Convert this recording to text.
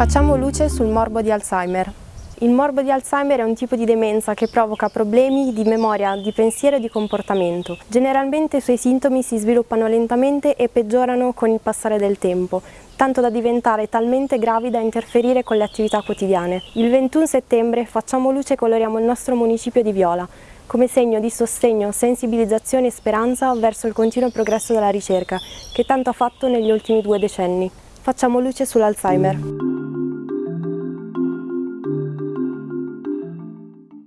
Facciamo luce sul morbo di Alzheimer. Il morbo di Alzheimer è un tipo di demenza che provoca problemi di memoria, di pensiero e di comportamento. Generalmente i suoi sintomi si sviluppano lentamente e peggiorano con il passare del tempo, tanto da diventare talmente gravi da interferire con le attività quotidiane. Il 21 settembre facciamo luce e coloriamo il nostro municipio di Viola come segno di sostegno, sensibilizzazione e speranza verso il continuo progresso della ricerca, che tanto ha fatto negli ultimi due decenni. Facciamo luce sull'Alzheimer.